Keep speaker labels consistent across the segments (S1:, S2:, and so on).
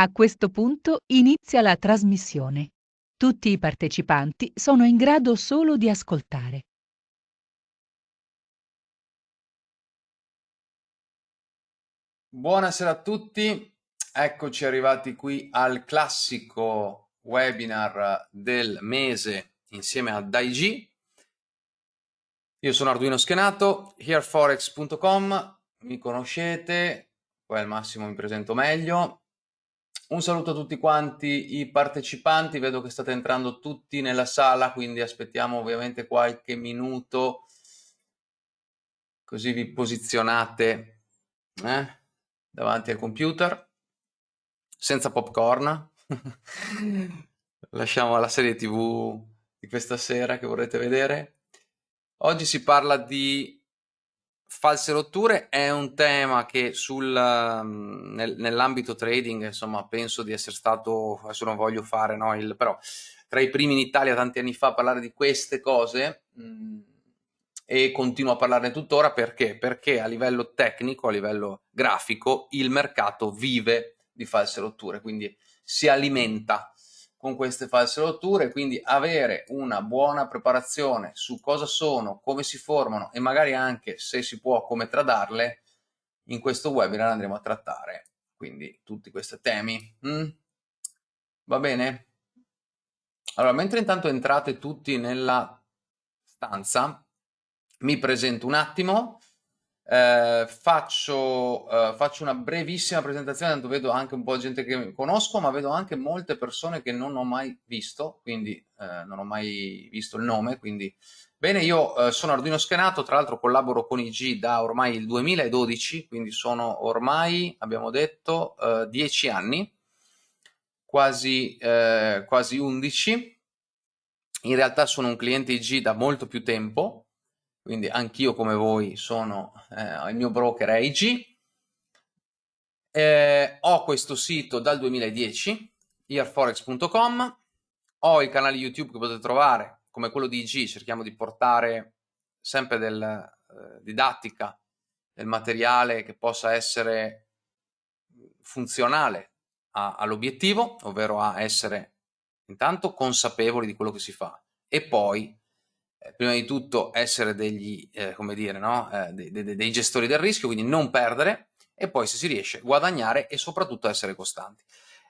S1: A questo punto inizia la trasmissione. Tutti i partecipanti sono in grado solo di ascoltare.
S2: Buonasera a tutti, eccoci arrivati qui al classico webinar del mese insieme a Daigi. Io sono Arduino Schenato, hereforex.com, mi conoscete, poi al massimo mi presento meglio. Un saluto a tutti quanti i partecipanti, vedo che state entrando tutti nella sala, quindi aspettiamo ovviamente qualche minuto, così vi posizionate eh, davanti al computer, senza popcorn. Lasciamo la serie tv di questa sera che vorrete vedere. Oggi si parla di false rotture è un tema che um, nel, nell'ambito trading, insomma, penso di essere stato, adesso non voglio fare, no, il, però tra i primi in Italia tanti anni fa a parlare di queste cose mh, mm, e continuo a parlarne tuttora perché? Perché a livello tecnico, a livello grafico, il mercato vive di false rotture, quindi si alimenta con queste false rotture, quindi avere una buona preparazione su cosa sono, come si formano e magari anche, se si può, come tradarle, in questo webinar andremo a trattare. Quindi tutti questi temi. Mm? Va bene? Allora, mentre intanto entrate tutti nella stanza, mi presento un attimo eh, faccio, eh, faccio, una brevissima presentazione, tanto vedo anche un po' di gente che conosco, ma vedo anche molte persone che non ho mai visto, quindi eh, non ho mai visto il nome, quindi. Bene, io eh, sono Arduino Schenato, tra l'altro collaboro con IG da ormai il 2012, quindi sono ormai, abbiamo detto, 10 eh, anni, quasi, eh, quasi 11, in realtà sono un cliente IG da molto più tempo, quindi anch'io come voi sono, eh, il mio broker è IG, eh, ho questo sito dal 2010, earforex.com, ho il canale YouTube che potete trovare come quello di IG, cerchiamo di portare sempre del eh, didattica, del materiale che possa essere funzionale all'obiettivo, ovvero a essere intanto consapevoli di quello che si fa e poi eh, prima di tutto essere degli, eh, come dire, no? eh, dei, dei, dei, gestori del rischio, quindi non perdere e poi se si riesce guadagnare e soprattutto essere costanti.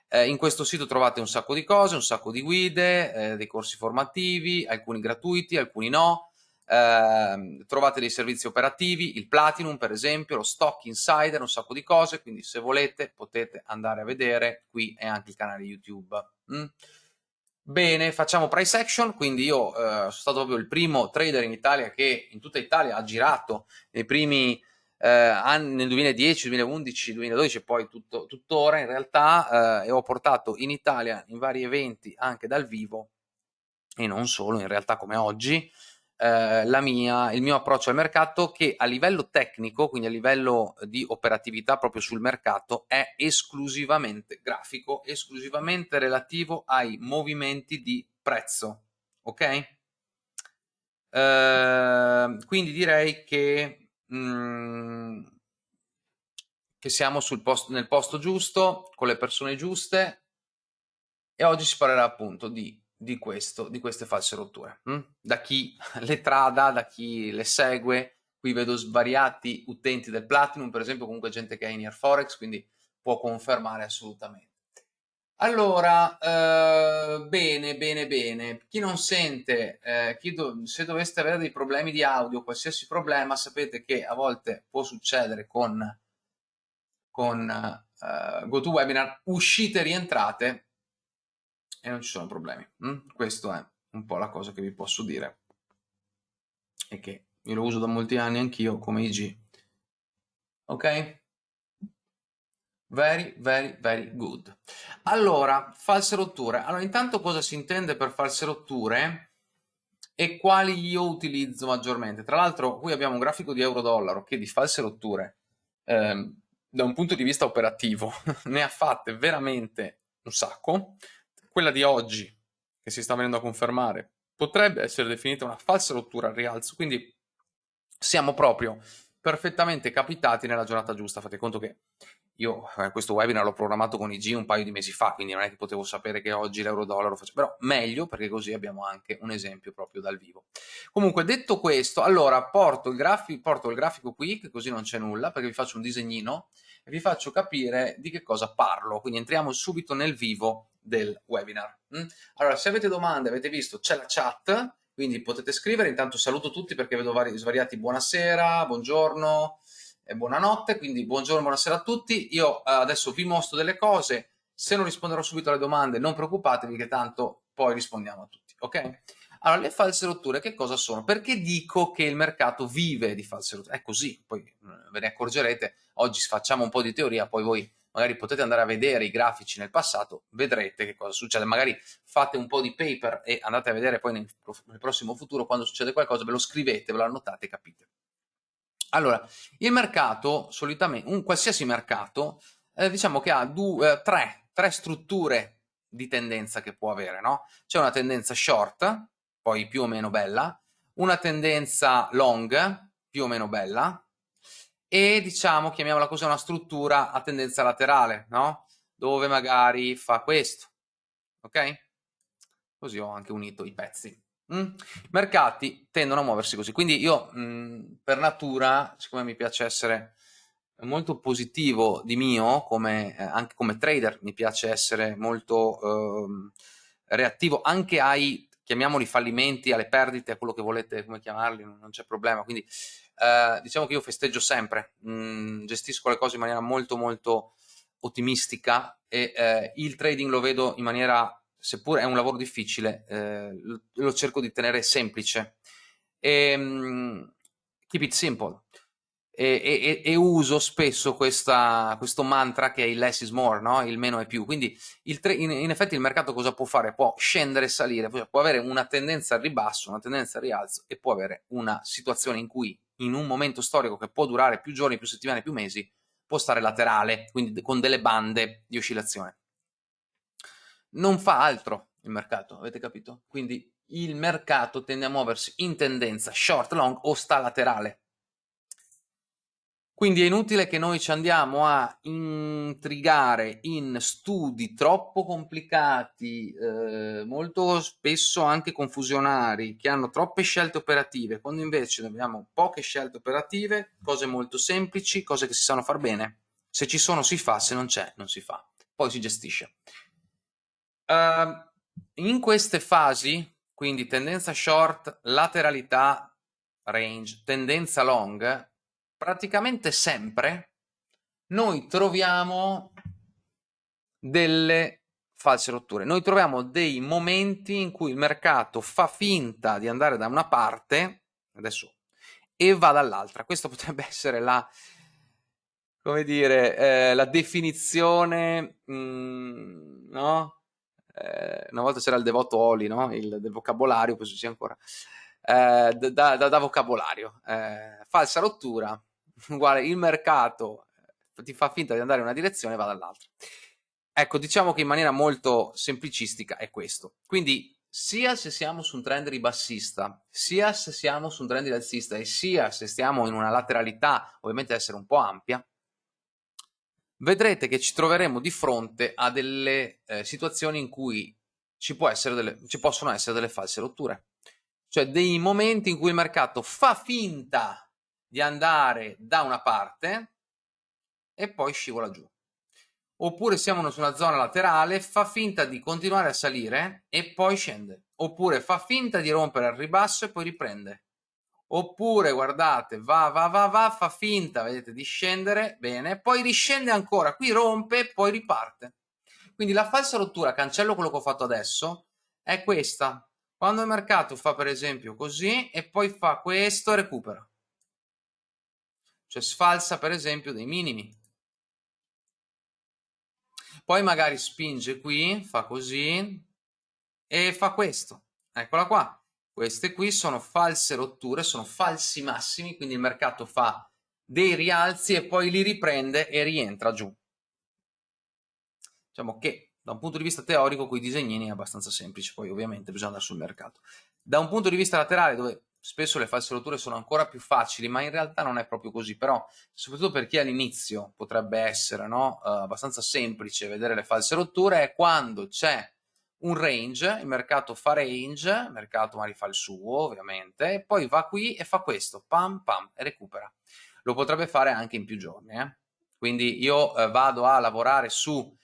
S2: Eh, in questo sito trovate un sacco di cose, un sacco di guide, eh, dei corsi formativi, alcuni gratuiti, alcuni no, ehm, trovate dei servizi operativi, il Platinum per esempio, lo Stock Insider, un sacco di cose, quindi se volete potete andare a vedere, qui è anche il canale YouTube. Mm? Bene, facciamo price action, quindi io eh, sono stato proprio il primo trader in Italia che in tutta Italia ha girato nei primi eh, anni, nel 2010, 2011, 2012 e poi tutto, tuttora in realtà eh, e ho portato in Italia in vari eventi anche dal vivo e non solo in realtà come oggi eh, mia, il mio approccio al mercato che a livello tecnico, quindi a livello di operatività proprio sul mercato, è esclusivamente grafico, esclusivamente relativo ai movimenti di prezzo. Ok? Eh, quindi direi che, mm, che siamo posto, nel posto giusto, con le persone giuste e oggi si parlerà appunto di di, questo, di queste false rotture. Hm? Da chi le trada, da chi le segue, qui vedo svariati utenti del Platinum, per esempio comunque gente che è in Airforex, quindi può confermare assolutamente. Allora, eh, bene, bene, bene. Chi non sente, eh, chi do se doveste avere dei problemi di audio, qualsiasi problema, sapete che a volte può succedere con, con uh, GoToWebinar, uscite e rientrate, e non ci sono problemi. Mm? Questo è un po' la cosa che vi posso dire e che io lo uso da molti anni anch'io come IG. Ok? Very, very, very good. Allora, false rotture. Allora, intanto cosa si intende per false rotture e quali io utilizzo maggiormente? Tra l'altro, qui abbiamo un grafico di euro-dollaro che di false rotture, ehm, da un punto di vista operativo, ne ha fatte veramente un sacco quella di oggi, che si sta venendo a confermare, potrebbe essere definita una falsa rottura al rialzo, quindi siamo proprio perfettamente capitati nella giornata giusta. Fate conto che io eh, questo webinar l'ho programmato con IG un paio di mesi fa, quindi non è che potevo sapere che oggi l'euro-dollaro faccia, però meglio perché così abbiamo anche un esempio proprio dal vivo. Comunque detto questo, allora porto il, grafico, porto il grafico qui, che così non c'è nulla, perché vi faccio un disegnino e vi faccio capire di che cosa parlo, quindi entriamo subito nel vivo del webinar. Mm? Allora, se avete domande, avete visto, c'è la chat, quindi potete scrivere, intanto saluto tutti perché vedo vari, svariati buonasera, buongiorno, e buonanotte, quindi buongiorno, buonasera a tutti. Io eh, adesso vi mostro delle cose, se non risponderò subito alle domande non preoccupatevi che tanto poi rispondiamo a tutti, ok? Allora, le false rotture che cosa sono? Perché dico che il mercato vive di false rotture? È così, poi eh, ve ne accorgerete, oggi facciamo un po' di teoria, poi voi magari potete andare a vedere i grafici nel passato, vedrete che cosa succede, magari fate un po' di paper e andate a vedere poi nel, nel prossimo futuro, quando succede qualcosa, ve lo scrivete, ve lo annotate e capite. Allora, il mercato, solitamente, un qualsiasi mercato, eh, diciamo che ha due, eh, tre, tre strutture di tendenza che può avere, no? C'è una tendenza short, poi più o meno bella, una tendenza long, più o meno bella, e diciamo, chiamiamola così, una struttura a tendenza laterale, no? Dove magari fa questo, ok? Così ho anche unito i pezzi. Mm? I mercati tendono a muoversi così, quindi io mh, mm, per natura, siccome mi piace essere molto positivo di mio, come, eh, anche come trader, mi piace essere molto eh, reattivo anche ai, chiamiamoli fallimenti, alle perdite, a quello che volete, come chiamarli, non, non c'è problema, quindi eh, diciamo che io festeggio sempre, mh, mm, gestisco le cose in maniera molto molto ottimistica e eh, il trading lo vedo in maniera seppur è un lavoro difficile, eh, lo, lo, cerco di tenere semplice. E, um, keep it simple. E, e, e uso spesso questa, questo mantra che è il less is more, no? il meno è più. Quindi il in, in, effetti il mercato cosa può fare? Può scendere e salire, può avere una tendenza al ribasso, una tendenza al rialzo e può avere una situazione in cui in un momento storico che può durare più giorni, più settimane, più mesi, può stare laterale, quindi con delle bande di oscillazione non fa altro il mercato, avete capito? Quindi il mercato tende a muoversi in tendenza short, long o sta laterale. Quindi è inutile che noi ci andiamo a intrigare in studi troppo complicati, eh, molto spesso anche confusionari, che hanno troppe scelte operative, quando invece abbiamo poche scelte operative, cose molto semplici, cose che si sanno far bene. Se ci sono si fa, se non c'è non si fa. Poi si gestisce. Uh, in queste fasi, quindi tendenza short, lateralità, range, tendenza long, praticamente sempre noi troviamo delle false rotture. Noi troviamo dei momenti in cui il mercato fa finta di andare da una parte, adesso, e va dall'altra. Questa potrebbe essere la, come dire, eh, la definizione, mh, mm, no? eh, una volta c'era il devoto Oli, no? il, del vocabolario, penso sia ancora, eh, da, da, da, vocabolario. Eh, falsa rottura, uguale il mercato eh, ti fa finta di andare in una direzione e va dall'altra. Ecco, diciamo che in maniera molto semplicistica è questo. Quindi sia se siamo su un trend ribassista, sia se siamo su un trend rialzista e sia se stiamo in una lateralità, ovviamente essere un po' ampia, vedrete che ci troveremo di fronte a delle eh, situazioni in cui ci, delle, ci, possono essere delle false rotture, cioè dei momenti in cui il mercato fa finta di andare da una parte e poi scivola giù. Oppure siamo su una zona laterale, fa finta di continuare a salire e poi scende. Oppure fa finta di rompere al ribasso e poi riprende oppure guardate va va va va fa finta vedete di scendere bene poi riscende ancora qui rompe e poi riparte quindi la falsa rottura cancello quello che ho fatto adesso è questa quando il mercato fa per esempio così e poi fa questo e recupera cioè sfalsa per esempio dei minimi poi magari spinge qui fa così e fa questo eccola qua queste qui sono false rotture, sono falsi massimi, quindi il mercato fa dei rialzi e poi li riprende e rientra giù. Diciamo che da un punto di vista teorico con i disegnini è abbastanza semplice, poi ovviamente bisogna andare sul mercato. Da un punto di vista laterale dove spesso le false rotture sono ancora più facili, ma in realtà non è proprio così, però soprattutto per chi all'inizio potrebbe essere no? uh, abbastanza semplice vedere le false rotture, è quando c'è un range, il mercato fa range, il mercato magari fa il suo ovviamente, e poi va qui e fa questo, pam pam, e recupera. Lo potrebbe fare anche in più giorni, eh? quindi io uh, vado a lavorare su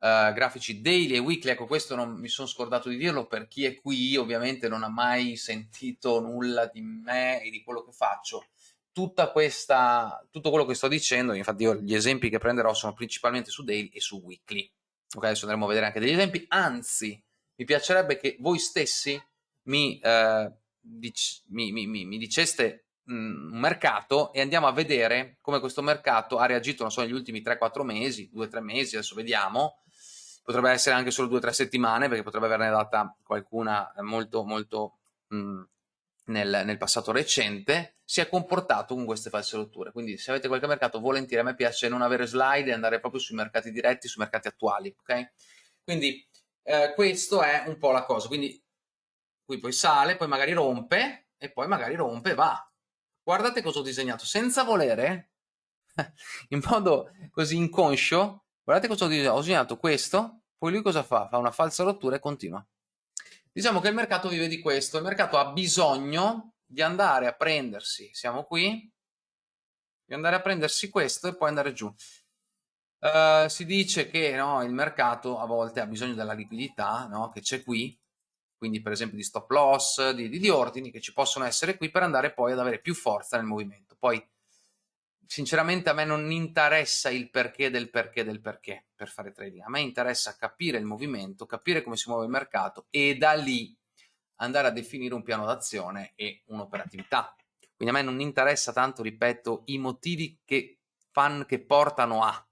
S2: Uh, grafici daily e weekly, ecco questo non mi sono scordato di dirlo. Per chi è qui ovviamente non ha mai sentito nulla di me e di quello che faccio. Tutta questa, tutto quello che sto dicendo infatti io gli esempi che prenderò sono principalmente su daily e su weekly. Ok adesso andremo a vedere anche degli esempi. Anzi mi piacerebbe che voi stessi mi, uh, dic mi, mi, mi diceste un mercato e andiamo a vedere come questo mercato ha reagito, non so, negli ultimi 3-4 mesi, 2-3 mesi, adesso vediamo, potrebbe essere anche solo due o tre settimane perché potrebbe averne data qualcuna molto molto mh, nel, nel, passato recente, si è comportato con queste false rotture. Quindi se avete qualche mercato volentieri, a me piace non avere slide e andare proprio sui mercati diretti, sui mercati attuali. ok? Quindi eh, questo è un po' la cosa. Quindi qui poi sale, poi magari rompe e poi magari rompe e va. Guardate cosa ho disegnato, senza volere, in modo così inconscio, guardate cosa ho disegnato. Ho disegnato questo, poi lui cosa fa? Fa una falsa rottura e continua. Diciamo che il mercato vive di questo, il mercato ha bisogno di andare a prendersi, siamo qui, di andare a prendersi questo e poi andare giù. Uh, si dice che no, il mercato a volte ha bisogno della liquidità no, che c'è qui, quindi per esempio di stop loss, di, di, di ordini che ci possono essere qui per andare poi ad avere più forza nel movimento. Poi sinceramente a me non interessa il perché del perché del perché per fare trading, a me interessa capire il movimento, capire come si muove il mercato e da lì andare a definire un piano d'azione e un'operatività. Quindi a me non interessa tanto, ripeto, i motivi che, fan, che portano a.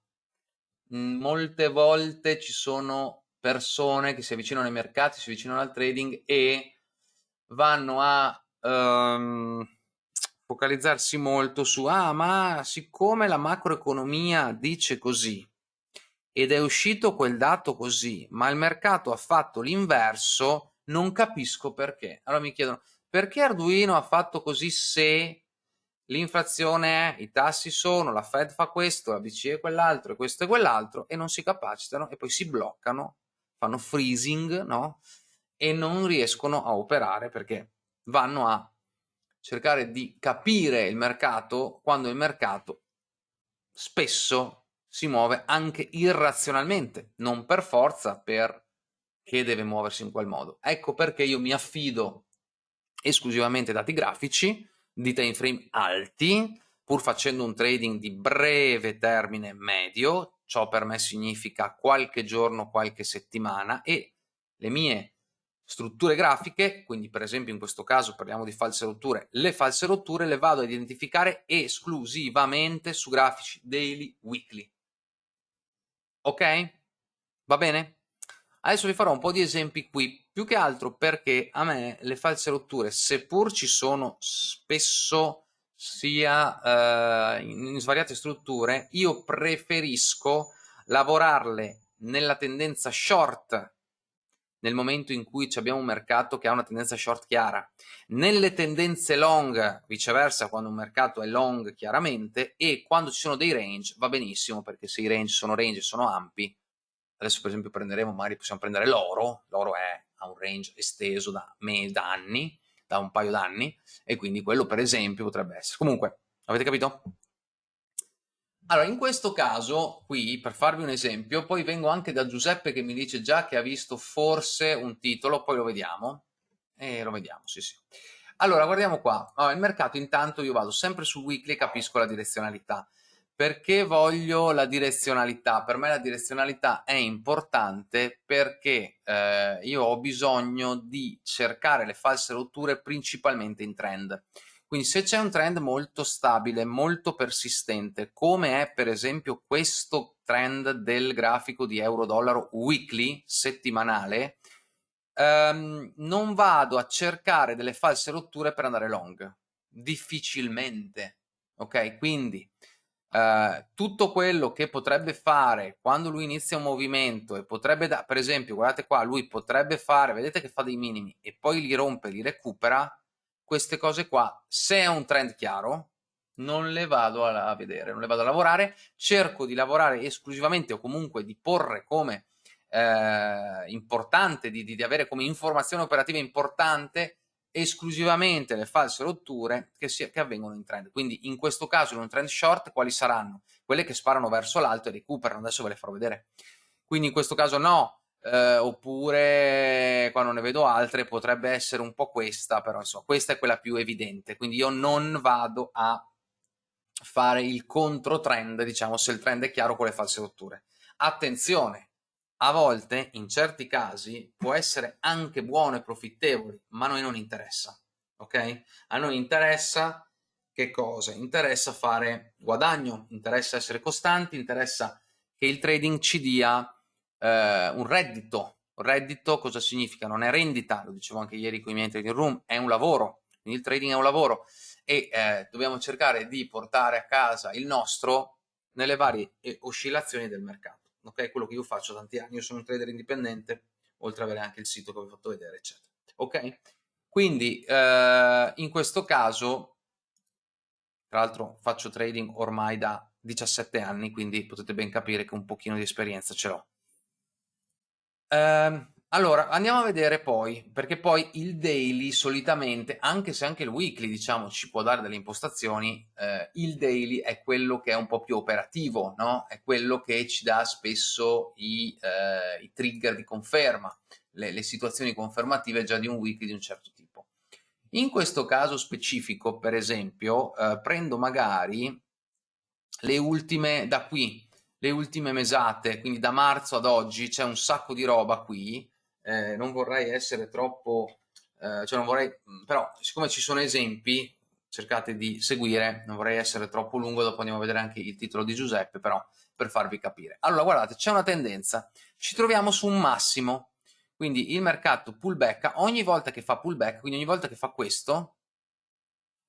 S2: Molte volte ci sono persone che si avvicinano ai mercati, si avvicinano al trading e vanno a... Um, focalizzarsi molto su ah ma siccome la macroeconomia dice così ed è uscito quel dato così ma il mercato ha fatto l'inverso non capisco perché allora mi chiedono perché Arduino ha fatto così se l'inflazione è, i tassi sono, la Fed fa questo, la BCE quell'altro e questo e quell'altro e non si capacitano e poi si bloccano, fanno freezing, no? E non riescono a operare perché vanno a cercare di capire il mercato quando il mercato spesso si muove anche irrazionalmente, non per forza perché deve muoversi in quel modo. Ecco perché io mi affido esclusivamente dati grafici di time frame alti, pur facendo un trading di breve termine medio, ciò per me significa qualche giorno, qualche settimana e le mie strutture grafiche, quindi per esempio in questo caso parliamo di false rotture, le false rotture le vado a identificare esclusivamente su grafici daily, weekly. Ok? Va bene? Adesso vi farò un po' di esempi qui, più che altro perché a me le false rotture, seppur ci sono spesso sia eh, in svariate strutture, io preferisco lavorarle nella tendenza short nel momento in cui abbiamo un mercato che ha una tendenza short chiara. Nelle tendenze long, viceversa, quando un mercato è long chiaramente, e quando ci sono dei range va benissimo, perché se i range sono range e sono ampi, adesso per esempio prenderemo, magari possiamo prendere l'oro, l'oro è a un range esteso da, me, da anni, da un paio d'anni, e quindi quello per esempio potrebbe essere. Comunque, avete capito? Allora, in questo caso, qui, per farvi un esempio, poi vengo anche da Giuseppe che mi dice già che ha visto forse un titolo, poi lo vediamo. E lo vediamo, sì sì. Allora, guardiamo qua. Allora, il mercato, intanto io vado sempre sul weekly e capisco la direzionalità. Perché voglio la direzionalità? Per me la direzionalità è importante perché eh, io ho bisogno di cercare le false rotture principalmente in trend. Quindi se c'è un trend molto stabile, molto persistente, come è per esempio questo trend del grafico di euro-dollaro weekly, settimanale, ehm, non vado a cercare delle false rotture per andare long, difficilmente, ok? Quindi Uh, tutto quello che potrebbe fare quando lui inizia un movimento e potrebbe, da, per esempio, guardate qua, lui potrebbe fare, vedete che fa dei minimi e poi li rompe, li recupera, queste cose qua, se è un trend chiaro, non le vado a, vedere, non le vado a lavorare, cerco di lavorare esclusivamente o comunque di porre come eh, importante, di, di, avere come informazione operativa importante esclusivamente le false rotture che, si, che, avvengono in trend. Quindi in questo caso in un trend short quali saranno? Quelle che sparano verso l'alto e recuperano, adesso ve le farò vedere. Quindi in questo caso no, eh, oppure qua non ne vedo altre, potrebbe essere un po' questa, però insomma questa è quella più evidente, quindi io non vado a fare il controtrend, diciamo, se il trend è chiaro con le false rotture. Attenzione, a volte, in certi casi, può essere anche buono e profittevole, ma a noi non interessa, ok? A noi interessa che cosa? Interessa fare guadagno, interessa essere costanti, interessa che il trading ci dia eh, un reddito. Reddito cosa significa? Non è rendita, lo dicevo anche ieri con i miei trading room, è un lavoro, quindi il trading è un lavoro e eh, dobbiamo cercare di portare a casa il nostro nelle varie eh, oscillazioni del mercato. Ok, quello che io faccio tanti anni, io sono un trader indipendente, oltre ad avere anche il sito che vi ho fatto vedere, eccetera. Ok? Quindi eh, in questo caso, tra l'altro faccio trading ormai da 17 anni, quindi potete ben capire che un pochino di esperienza ce l'ho. Eh, allora, andiamo a vedere poi, perché poi il daily solitamente, anche se anche il weekly diciamo ci può dare delle impostazioni, eh, il daily è quello che è un po' più operativo, no? È quello che ci dà spesso i, eh, i trigger di conferma, le, le, situazioni confermative già di un weekly di un certo tipo. In questo caso specifico, per esempio, eh, prendo magari le ultime da qui, le ultime mesate, quindi da marzo ad oggi c'è un sacco di roba qui, eh, non vorrei essere troppo, eh, cioè non vorrei, però siccome ci sono esempi, cercate di seguire, non vorrei essere troppo lungo, dopo andiamo a vedere anche il titolo di Giuseppe, però per farvi capire. Allora guardate, c'è una tendenza, ci troviamo su un massimo, quindi il mercato pullback, ogni volta che fa pullback, quindi ogni volta che fa questo,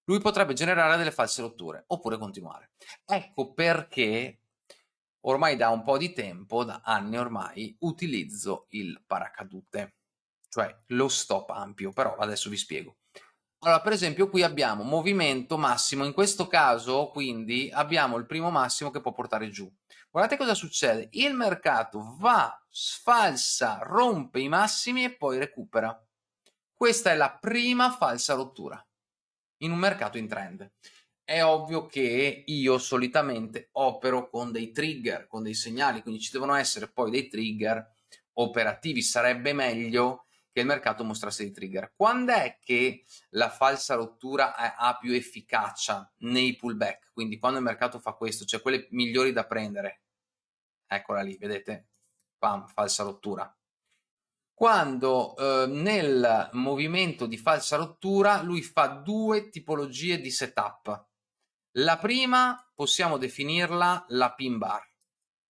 S2: lui potrebbe generare delle false rotture, oppure continuare. Ecco perché ormai da un po' di tempo, da anni ormai, utilizzo il paracadute, cioè lo stop ampio, però adesso vi spiego. Allora, per esempio, qui abbiamo movimento massimo, in questo caso, quindi, abbiamo il primo massimo che può portare giù. Guardate cosa succede, il mercato va, sfalsa, rompe i massimi e poi recupera. Questa è la prima falsa rottura in un mercato in trend è ovvio che io solitamente opero con dei trigger, con dei segnali, quindi ci devono essere poi dei trigger operativi. Sarebbe meglio che il mercato mostrasse dei trigger. Quando è che la falsa rottura ha più efficacia nei pullback? Quindi quando il mercato fa questo, cioè quelle migliori da prendere. Eccola lì, vedete? Pam, falsa rottura. Quando eh, nel movimento di falsa rottura lui fa due tipologie di setup la prima possiamo definirla la pin bar,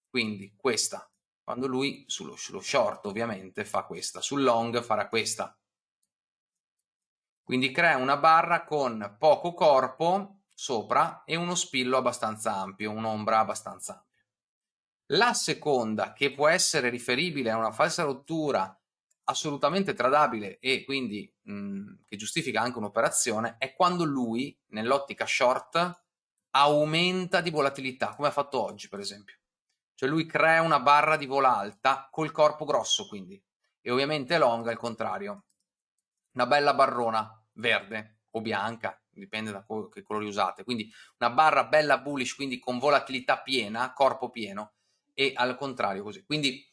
S2: quindi questa, quando lui sullo, sullo short ovviamente fa questa, sul long farà questa. Quindi crea una barra con poco corpo sopra e uno spillo abbastanza ampio, un'ombra abbastanza ampia. La seconda, che può essere riferibile a una falsa rottura assolutamente tradabile e quindi mh, che giustifica anche un'operazione, è quando lui, nell'ottica short, aumenta di volatilità, come ha fatto oggi per esempio. Cioè lui crea una barra di vola alta col corpo grosso quindi, e ovviamente long al contrario. Una bella barrona verde o bianca, dipende da che colori usate, quindi una barra bella bullish, quindi con volatilità piena, corpo pieno, e al contrario così. Quindi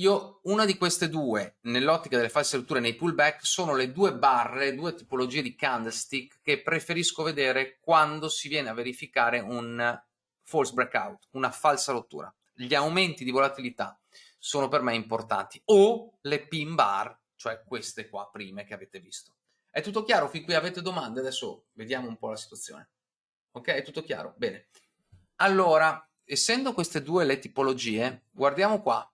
S2: io, una di queste due, nell'ottica delle false rotture nei pullback, sono le due barre, due tipologie di candlestick che preferisco vedere quando si viene a verificare un false breakout, una falsa rottura. Gli aumenti di volatilità sono per me importanti. O le pin bar, cioè queste qua prime che avete visto. È tutto chiaro? Fin qui avete domande? Adesso vediamo un po' la situazione. Ok? È tutto chiaro? Bene. Allora, essendo queste due le tipologie, guardiamo qua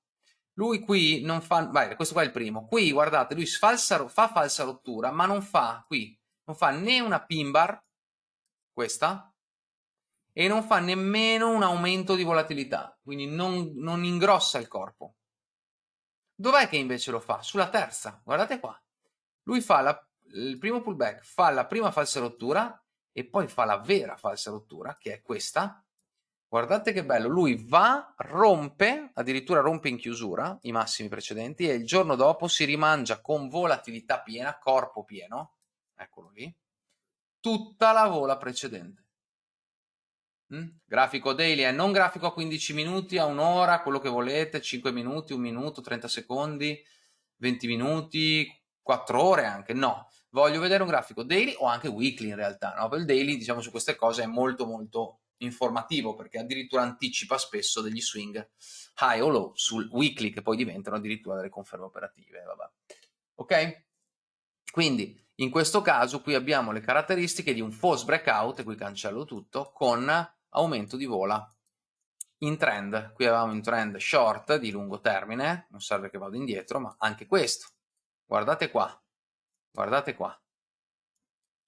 S2: lui qui non fa, vai, questo qua è il primo, qui guardate, lui falsa, fa falsa rottura, ma non fa, qui, non fa né una pin bar, questa, e non fa nemmeno un aumento di volatilità, quindi non, non ingrossa il corpo. Dov'è che invece lo fa? Sulla terza, guardate qua. Lui fa la, il primo pullback fa la prima falsa rottura e poi fa la vera falsa rottura, che è questa. Guardate che bello, lui va, rompe, addirittura rompe in chiusura i massimi precedenti e il giorno dopo si rimangia con volatilità piena, corpo pieno, eccolo lì, tutta la vola precedente. Mm? Grafico daily è non grafico a 15 minuti, a un'ora, quello che volete, 5 minuti, 1 minuto, 30 secondi, 20 minuti, 4 ore anche, no. Voglio vedere un grafico daily o anche weekly in realtà, no? Il daily, diciamo, su queste cose è molto molto informativo perché addirittura anticipa spesso degli swing high o low sul weekly che poi diventano addirittura delle conferme operative, vabbè. Ok? Quindi in questo caso qui abbiamo le caratteristiche di un false breakout, e qui cancello tutto, con aumento di vola in trend. Qui avevamo un trend short di lungo termine, non serve che vado indietro, ma anche questo. Guardate qua, guardate qua.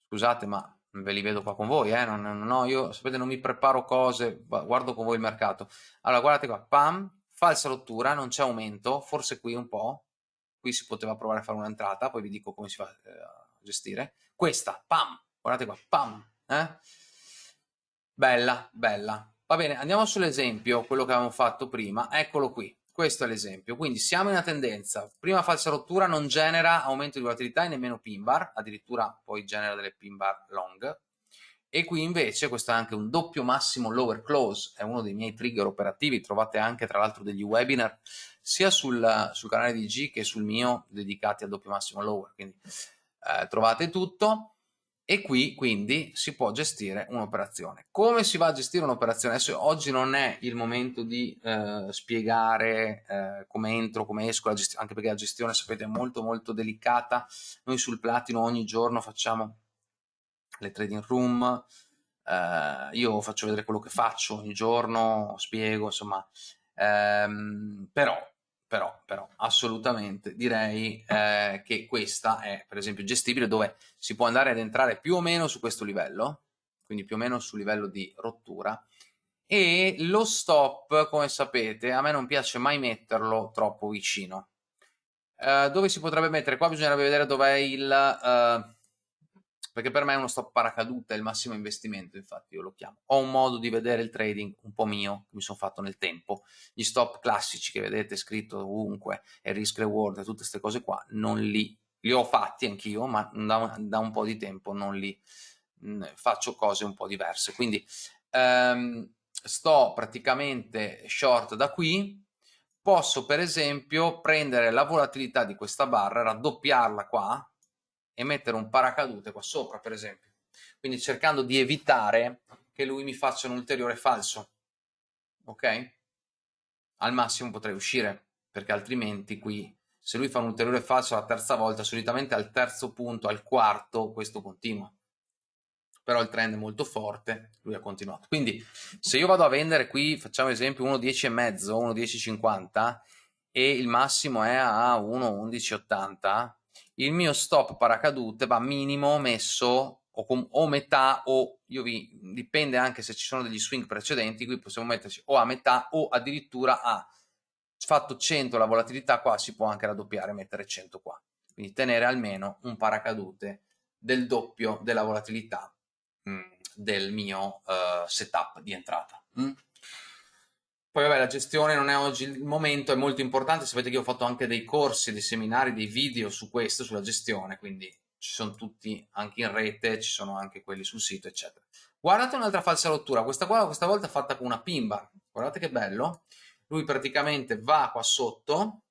S2: Scusate, ma ve li vedo qua con voi, eh? non, non, no, io sapete non mi preparo cose, guardo con voi il mercato. Allora, guardate qua, pam, falsa rottura, non c'è aumento, forse qui un po', qui si poteva provare a fare un'entrata, poi vi dico come si fa eh, a gestire. Questa, pam, guardate qua, pam, eh? Bella, bella. Va bene, andiamo sull'esempio, quello che avevamo fatto prima, eccolo qui. Questo è l'esempio, quindi siamo in una tendenza, prima falsa rottura non genera aumento di volatilità e nemmeno pin bar, addirittura poi genera delle pin bar long, e qui invece questo è anche un doppio massimo lower close, è uno dei miei trigger operativi, trovate anche tra l'altro degli webinar sia sul, sul, canale di G che sul mio dedicati al doppio massimo lower, quindi eh, trovate tutto e qui quindi si può gestire un'operazione. Come si va a gestire un'operazione? Adesso oggi non è il momento di eh, spiegare eh, come entro, come esco, anche perché la gestione sapete è molto molto delicata. Noi sul Platino ogni giorno facciamo le trading room, eh, io faccio vedere quello che faccio ogni giorno, spiego, insomma, ehm, però però, però assolutamente direi eh, che questa è per esempio gestibile dove si può andare ad entrare più o meno su questo livello, quindi più o meno sul livello di rottura, e lo stop, come sapete, a me non piace mai metterlo troppo vicino. Eh, dove si potrebbe mettere? Qua bisognerebbe vedere dov'è il... Eh, perché per me uno stop paracadute, è il massimo investimento, infatti io lo chiamo. Ho un modo di vedere il trading un po' mio, che mi sono fatto nel tempo. Gli stop classici che vedete scritto ovunque, e risk reward e tutte queste cose qua, non li, li ho fatti anch'io, ma da, da, un po' di tempo non li mh, faccio cose un po' diverse. Quindi ehm, sto praticamente short da qui, posso per esempio prendere la volatilità di questa barra, raddoppiarla qua, e mettere un paracadute qua sopra, per esempio. Quindi cercando di evitare che lui mi faccia un ulteriore falso. Ok? Al massimo potrei uscire, perché altrimenti qui, se lui fa un ulteriore falso la terza volta, solitamente al terzo punto, al quarto, questo continua. Però il trend è molto forte, lui ha continuato. Quindi se io vado a vendere qui, facciamo esempio 1,10,5, 1,10,50 e il massimo è a 1,11,80, il mio stop paracadute va minimo messo o, com- o metà o io vi dipende anche se ci sono degli swing precedenti qui possiamo metterci o a metà o addirittura a fatto 100 la volatilità qua si può anche raddoppiare mettere 100 qua quindi tenere almeno un paracadute del doppio della volatilità mh, mm, del mio uh, setup di entrata? Mm? Poi vabbè, la gestione non è oggi il momento, è molto importante, sapete che ho fatto anche dei corsi, dei seminari, dei video su questo, sulla gestione, quindi ci sono tutti anche in rete, ci sono anche quelli sul sito, eccetera. Guardate un'altra falsa rottura, questa qua questa volta è fatta con una pimba, guardate che bello, lui praticamente va qua sotto,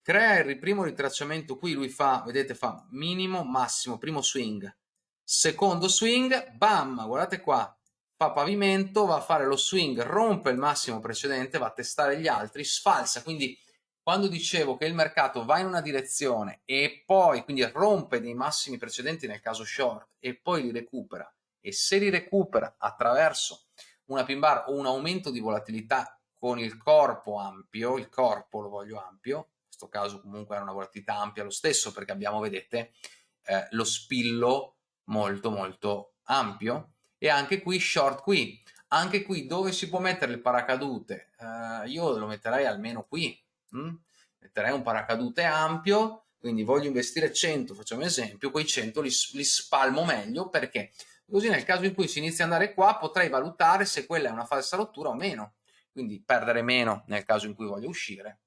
S2: crea il primo ritracciamento qui, lui fa, vedete, fa minimo, massimo, primo swing, secondo swing, bam, guardate qua, fa pavimento, va a fare lo swing, rompe il massimo precedente, va a testare gli altri, sfalsa, quindi quando dicevo che il mercato va in una direzione e poi quindi rompe dei massimi precedenti nel caso short e poi li recupera e se li recupera attraverso una pin bar o un aumento di volatilità con il corpo ampio, il corpo lo voglio ampio, in questo caso comunque era una volatilità ampia lo stesso perché abbiamo, vedete, eh, lo spillo molto molto ampio e anche qui short qui. Anche qui dove si può mettere il paracadute? Uh, io lo metterei almeno qui mm? metterei un paracadute ampio quindi voglio investire 100, facciamo esempio, quei 100 li, li spalmo meglio perché così nel caso in cui si inizia ad andare qua potrei valutare se quella è una falsa rottura o meno, quindi perdere meno nel caso in cui voglio uscire.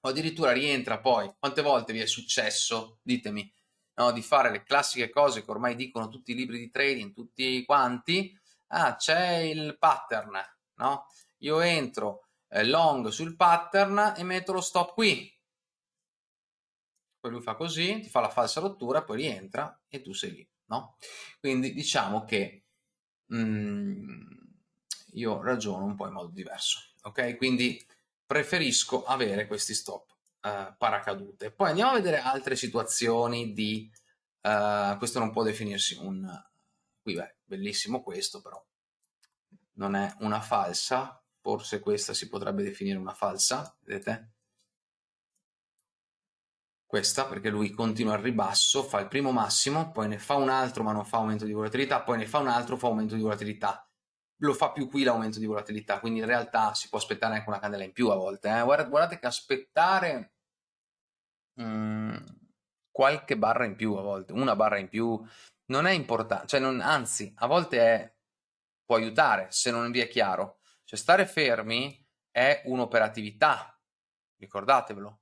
S2: O addirittura rientra poi, quante volte vi è successo, ditemi, no, di fare le classiche cose che ormai dicono tutti i libri di trading, tutti quanti, ah c'è il pattern, no? Io entro eh, long sul pattern e metto lo stop qui, poi lui fa così, ti fa la falsa rottura, poi rientra e tu sei lì, no? Quindi diciamo che mm, io ragiono un po' in modo diverso, ok? Quindi preferisco avere questi stop uh, paracadute. Poi andiamo a vedere altre situazioni di... Uh, questo non può definirsi un... Qui beh, bellissimo questo però. Non è una falsa, forse questa si potrebbe definire una falsa, vedete? Questa perché lui continua al ribasso, fa il primo massimo, poi ne fa un altro ma non fa aumento di volatilità, poi ne fa un altro, fa aumento di volatilità lo fa più qui l'aumento di volatilità, quindi in realtà si può aspettare anche una candela in più a volte. Eh? Guardate, che aspettare mh, mm, qualche barra in più a volte, una barra in più, non è importante, cioè non, anzi, a volte è, può aiutare se non vi è chiaro. Cioè stare fermi è un'operatività, ricordatevelo.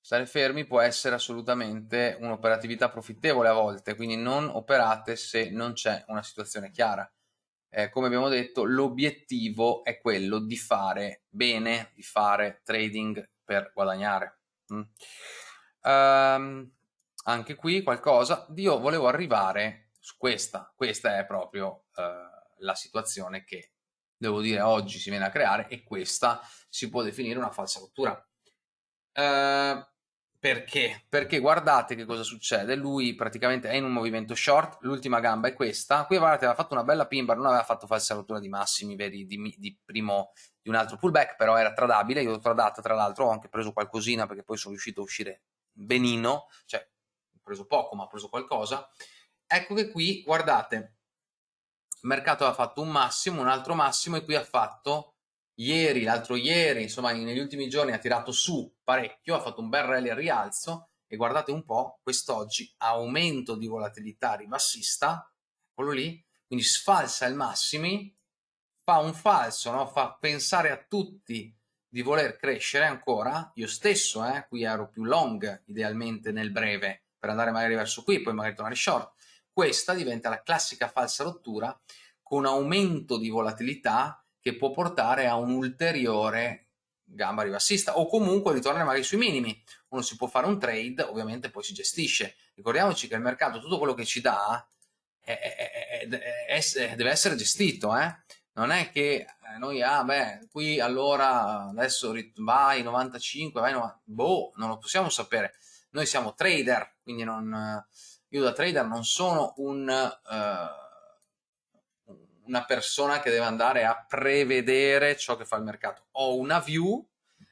S2: Stare fermi può essere assolutamente un'operatività profittevole a volte, quindi non operate se non c'è una situazione chiara eh, come abbiamo detto, l'obiettivo è quello di fare bene, di fare trading per guadagnare. Mm. Um, anche qui qualcosa, io volevo arrivare su questa, questa è proprio uh, la situazione che devo dire oggi si viene a creare e questa si può definire una falsa rottura. Uh, perché? Perché guardate che cosa succede, lui praticamente è in un movimento short, l'ultima gamba è questa, qui guardate aveva fatto una bella pin bar, non aveva fatto falsa rottura di massimi veri di, di, primo, di un altro pullback, però era tradabile, io l'ho tradata tra l'altro, ho anche preso qualcosina perché poi sono riuscito a uscire benino, cioè ho preso poco ma ho preso qualcosa, ecco che qui guardate, il mercato ha fatto un massimo, un altro massimo e qui ha fatto ieri, l'altro ieri, insomma negli ultimi giorni ha tirato su parecchio, ha fatto un bel rally al rialzo e guardate un po' quest'oggi aumento di volatilità ribassista, quello lì, quindi sfalsa il massimi, fa un falso, no? fa pensare a tutti di voler crescere ancora, io stesso, eh, qui ero più long idealmente nel breve per andare magari verso qui, poi magari tornare short, questa diventa la classica falsa rottura con aumento di volatilità che può portare a un ulteriore gamba ribassista o comunque ritornare magari sui minimi. Uno si può fare un trade, ovviamente poi si gestisce. Ricordiamoci che il mercato, tutto quello che ci dà, è, è, è, deve essere gestito. Eh? Non è che noi, ah beh, qui allora adesso vai 95, vai 90, boh, non lo possiamo sapere. Noi siamo trader, quindi non, io da trader non sono un... Uh, una persona che deve andare a prevedere ciò che fa il mercato. Ho una view,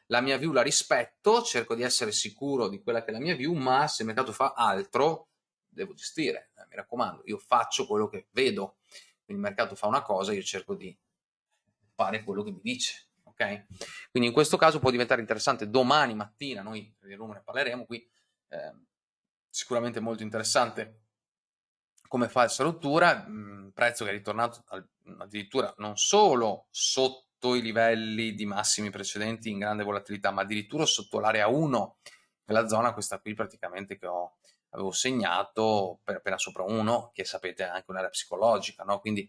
S2: la mia view la rispetto, cerco di essere sicuro di quella che è la mia view, ma se il mercato fa altro, devo gestire. Eh, mi raccomando, io faccio quello che vedo. Quindi il mercato fa una cosa, io cerco di fare quello che mi dice. ok? Quindi in questo caso può diventare interessante domani mattina, noi di Roma ne parleremo qui, eh, sicuramente molto interessante come falsa rottura, mh, prezzo che è ritornato al, addirittura non solo sotto i livelli di massimi precedenti in grande volatilità, ma addirittura sotto l'area 1, quella zona questa qui praticamente che ho, avevo segnato per appena sopra 1, che sapete è anche un'area psicologica, no? quindi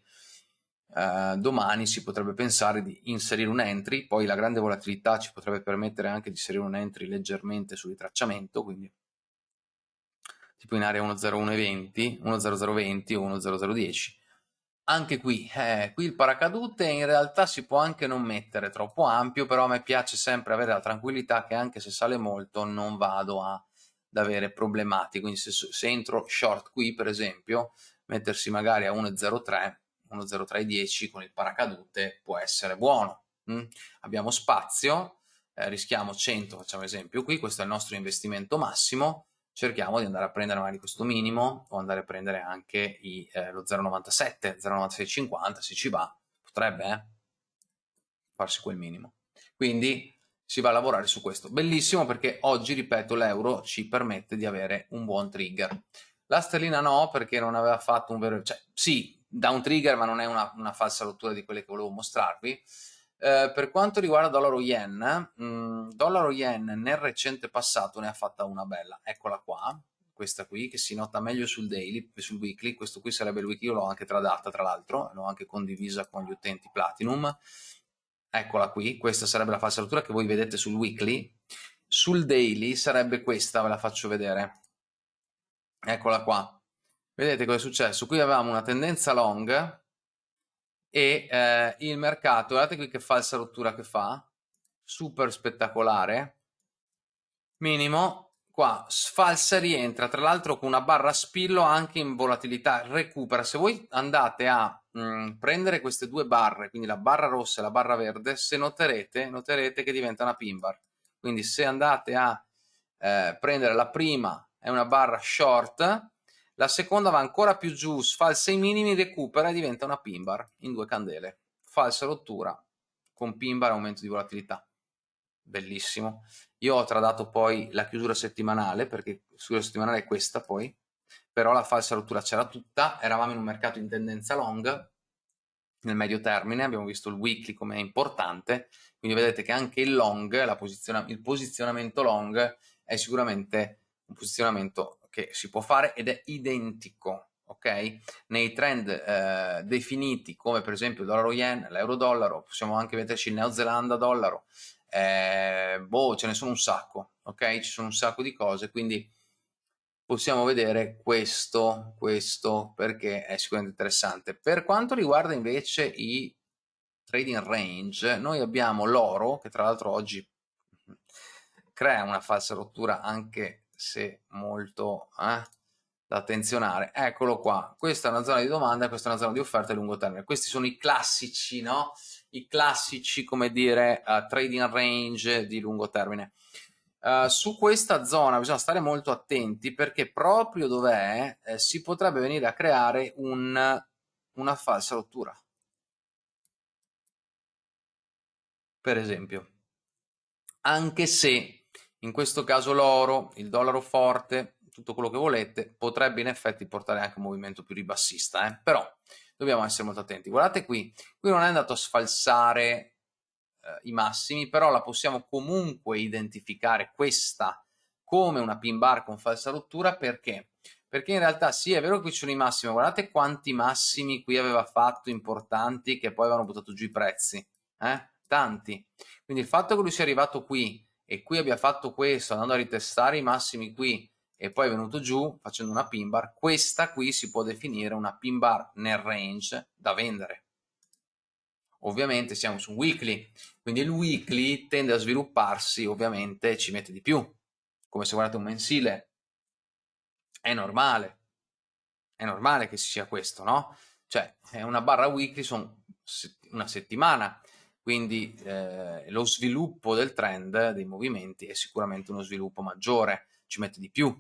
S2: eh, domani si potrebbe pensare di inserire un entry, poi la grande volatilità ci potrebbe permettere anche di inserire un entry leggermente sul ritracciamento, quindi tipo in area 10120, 10020 o 10010. Anche qui, eh, qui il paracadute in realtà si può anche non mettere troppo ampio, però a me piace sempre avere la tranquillità che anche se sale molto non vado a, ad avere problematiche. Quindi se, se entro short qui, per esempio, mettersi magari a 1.03, 1.0310 con il paracadute può essere buono. Mm? Abbiamo spazio, eh, rischiamo 100, facciamo esempio qui, questo è il nostro investimento massimo, cerchiamo di andare a prendere magari questo minimo o andare a prendere anche i, eh, lo 0,97, 0,9650 se ci va, potrebbe eh, farsi quel minimo. Quindi si va a lavorare su questo. Bellissimo perché oggi, ripeto, l'euro ci permette di avere un buon trigger. La sterlina no, perché non aveva fatto un vero... cioè sì, da un trigger, ma non è una, una falsa rottura di quelle che volevo mostrarvi. Eh, per quanto riguarda dollaro yen, mh, mm, dollaro yen nel recente passato ne ha fatta una bella, eccola qua, questa qui che si nota meglio sul daily, sul weekly, questo qui sarebbe il weekly, io l'ho anche tradata tra l'altro, l'ho anche condivisa con gli utenti Platinum, eccola qui, questa sarebbe la falsa rottura che voi vedete sul weekly, sul daily sarebbe questa, ve la faccio vedere, eccola qua, vedete cosa è successo? Qui avevamo una tendenza long e eh, il mercato, guardate qui che falsa rottura che fa, super spettacolare, minimo, qua sfalsa rientra, tra l'altro con una barra spillo anche in volatilità, recupera, se voi andate a mh, mm, prendere queste due barre, quindi la barra rossa e la barra verde, se noterete, noterete che diventa una pin bar, quindi se andate a eh, prendere la prima è una barra short, la seconda va ancora più giù, sfalsa i minimi, recupera e diventa una pin bar in due candele, falsa rottura con pin bar aumento di volatilità, bellissimo. Io ho tradato poi la chiusura settimanale, perché la chiusura settimanale è questa poi, però la falsa rottura c'era tutta, eravamo in un mercato in tendenza long, nel medio termine, abbiamo visto il weekly come è importante, quindi vedete che anche il long, posiziona il posizionamento long è sicuramente un posizionamento che si può fare ed è identico ok? Nei trend eh, definiti come per esempio il dollaro yen, l'euro dollaro, possiamo anche vederci il neozelanda dollaro, eh, boh, ce ne sono un sacco, ok? Ci sono un sacco di cose, quindi possiamo vedere questo, questo perché è sicuramente interessante. Per quanto riguarda invece i trading range, noi abbiamo l'oro, che tra l'altro oggi crea una falsa rottura anche se molto eh, da attenzionare. Eccolo qua, questa è una zona di domanda, questa è una zona di offerta a lungo termine. Questi sono i classici, no? i classici, come dire, uh, trading range di lungo termine. Uh, su questa zona bisogna stare molto attenti perché proprio dov'è eh, si potrebbe venire a creare un, una falsa rottura. Per esempio, anche se in questo caso l'oro, il dollaro forte, tutto quello che volete, potrebbe in effetti portare anche un movimento più ribassista, eh? però dobbiamo essere molto attenti. Guardate qui, qui non è andato a sfalsare eh, i massimi, però la possiamo comunque identificare questa come una pin bar con falsa rottura perché? Perché in realtà sì, è vero che qui ci sono i massimi, guardate quanti massimi qui aveva fatto importanti che poi avevano buttato giù i prezzi, eh? tanti. Quindi il fatto che lui sia arrivato qui e qui abbia fatto questo, andando a ritestare i massimi qui, e poi è venuto giù facendo una pin bar, questa qui si può definire una pin bar nel range da vendere. Ovviamente siamo su un weekly, quindi il weekly tende a svilupparsi, ovviamente ci mette di più, come se guardate un mensile, è normale, è normale che sia questo, no? Cioè, una barra weekly, sono una settimana, quindi eh, lo sviluppo del trend dei movimenti è sicuramente uno sviluppo maggiore, ci mette di più,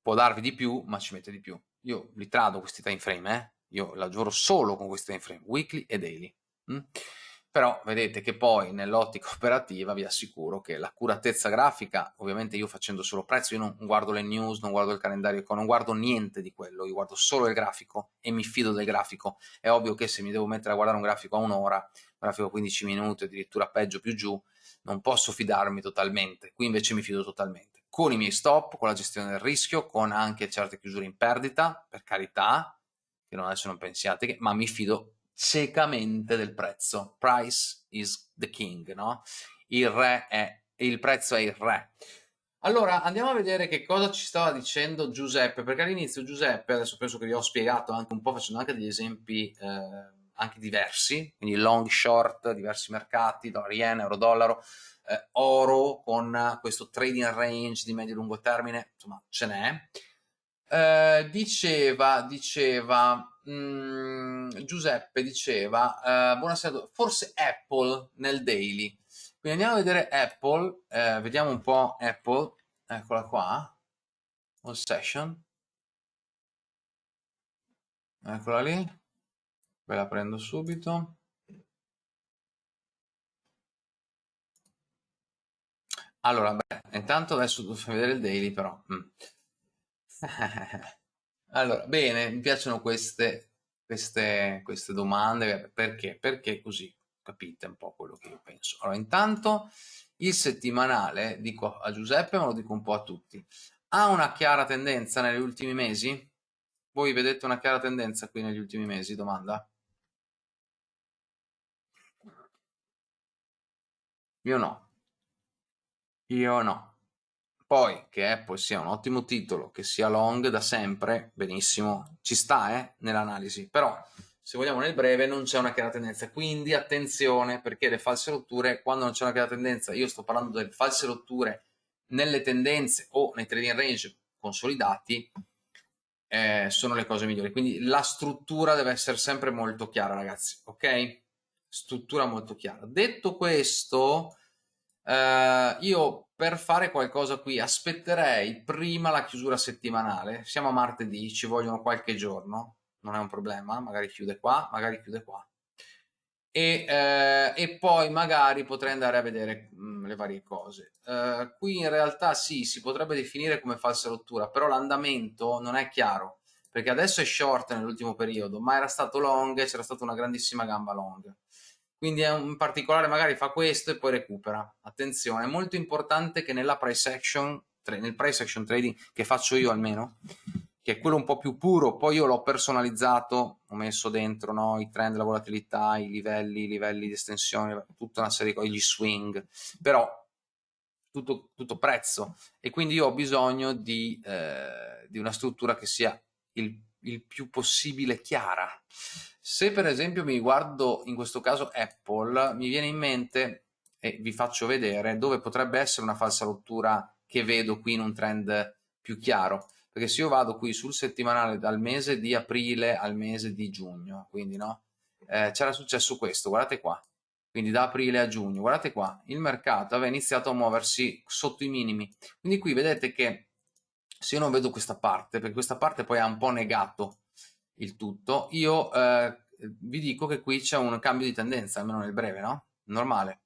S2: può darvi di più, ma ci mette di più. Io li trado questi time frame, eh? io lavoro solo con questi time frame, weekly e daily. Mm? Però vedete che poi nell'ottica operativa vi assicuro che l'accuratezza grafica, ovviamente io facendo solo prezzo, io non guardo le news, non guardo il calendario, non guardo niente di quello, io guardo solo il grafico e mi fido del grafico. È ovvio che se mi devo mettere a guardare un grafico a un'ora, un grafico a 15 minuti, addirittura peggio più giù, non posso fidarmi totalmente, qui invece mi fido totalmente con i miei stop, con la gestione del rischio, con anche certe chiusure in perdita, per carità, che non adesso non pensiate ma mi fido ciecamente del prezzo. Price is the king, no? Il re è, il prezzo è il re. Allora, andiamo a vedere che cosa ci stava dicendo Giuseppe, perché all'inizio Giuseppe, adesso penso che vi ho spiegato anche un po', facendo anche degli esempi eh, anche diversi, quindi long, short, diversi mercati, dollaro yen, euro dollaro, eh, oro con questo trading range di medio-lungo termine, insomma ce n'è. Eh, diceva, diceva, mh, mm, Giuseppe diceva, eh, buonasera, forse Apple nel daily. Quindi andiamo a vedere Apple, eh, vediamo un po' Apple, eccola qua, all session, eccola lì, ve la prendo subito. Allora, beh, intanto adesso devo vedere il daily, però. Mm. allora, bene, mi piacciono queste, queste, queste domande, perché? Perché così capite un po' quello che io penso. Allora, intanto il settimanale, dico a Giuseppe, ma lo dico un po' a tutti, ha una chiara tendenza negli ultimi mesi? Voi vedete una chiara tendenza qui negli ultimi mesi? Domanda? Io no. Io no. Poi, che Apple sia un ottimo titolo, che sia long da sempre, benissimo, ci sta eh, nell'analisi, però se vogliamo nel breve non c'è una chiara tendenza, quindi attenzione perché le false rotture, quando non c'è una chiara tendenza, io sto parlando delle false rotture nelle tendenze o nei trading range consolidati, eh, sono le cose migliori, quindi la struttura deve essere sempre molto chiara ragazzi, ok? Struttura molto chiara. Detto questo, eh, io per fare qualcosa qui aspetterei prima la chiusura settimanale, siamo a martedì, ci vogliono qualche giorno, non è un problema, magari chiude qua, magari chiude qua. E, eh, e poi magari potrei andare a vedere mh, mm, le varie cose. Eh, qui in realtà sì, si potrebbe definire come falsa rottura, però l'andamento non è chiaro, perché adesso è short nell'ultimo periodo, ma era stato long e c'era stata una grandissima gamba long. Quindi in particolare magari fa questo e poi recupera. Attenzione, è molto importante che nella price action, nel price action trading che faccio io almeno, che è quello un po' più puro, poi io l'ho personalizzato, ho messo dentro no, i trend, la volatilità, i livelli, i livelli di estensione, tutta una serie di cose, gli swing, però tutto, tutto prezzo e quindi io ho bisogno di, eh, di una struttura che sia il, il più possibile chiara. Se per esempio mi guardo in questo caso Apple, mi viene in mente, e vi faccio vedere, dove potrebbe essere una falsa rottura che vedo qui in un trend più chiaro. Perché se io vado qui sul settimanale dal mese di aprile al mese di giugno, quindi no, eh, c'era successo questo, guardate qua, quindi da aprile a giugno, guardate qua, il mercato aveva iniziato a muoversi sotto i minimi, quindi qui vedete che se io non vedo questa parte, perché questa parte poi ha un po' negato il tutto, io eh, vi dico che qui c'è un cambio di tendenza, almeno nel breve, no? Normale,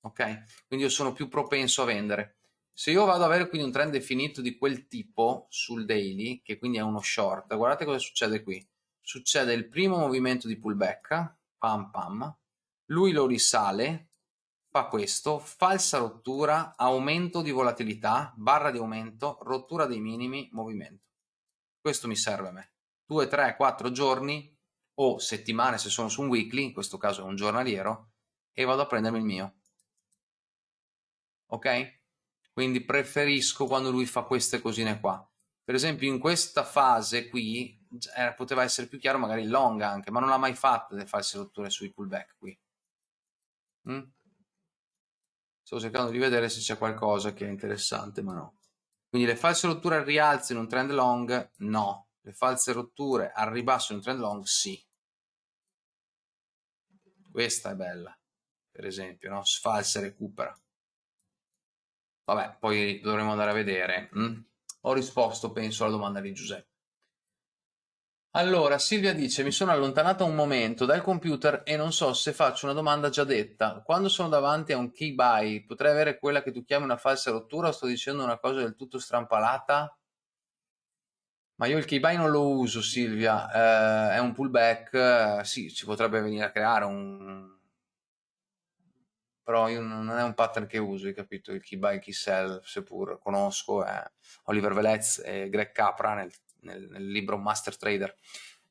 S2: ok? Quindi io sono più propenso a vendere. Se io vado ad avere quindi un trend definito di quel tipo sul daily, che quindi è uno short, guardate cosa succede qui. Succede il primo movimento di pullback, pam pam, lui lo risale, fa questo, falsa rottura, aumento di volatilità, barra di aumento, rottura dei minimi, movimento. Questo mi serve a me. 2, 3, 4 giorni o settimane se sono su un weekly, in questo caso è un giornaliero, e vado a prendermi il mio. Ok? quindi preferisco quando lui fa queste cosine qua. Per esempio in questa fase qui eh, poteva essere più chiaro magari long anche, ma non l'ha mai fatto le false rotture sui pullback qui. Mm? Sto cercando di vedere se c'è qualcosa che è interessante, ma no. Quindi le false rotture al rialzo in un trend long, no. Le false rotture al ribasso in un trend long, sì. Questa è bella, per esempio, no? Sfalsa recupera. Vabbè, poi dovremo andare a vedere. Mm? Ho risposto, penso, alla domanda di Giuseppe. Allora, Silvia dice, mi sono allontanata un momento dal computer e non so se faccio una domanda già detta. Quando sono davanti a un key buy, potrei avere quella che tu chiami una falsa rottura o sto dicendo una cosa del tutto strampalata? Ma io il key buy non lo uso, Silvia. Eh, è un pullback, eh, sì, ci potrebbe venire a creare un, però io non è un pattern che uso, hai capito? Il key buy, key sell, seppur conosco, è Oliver Velez e Greg Capra nel, nel, nel, libro Master Trader.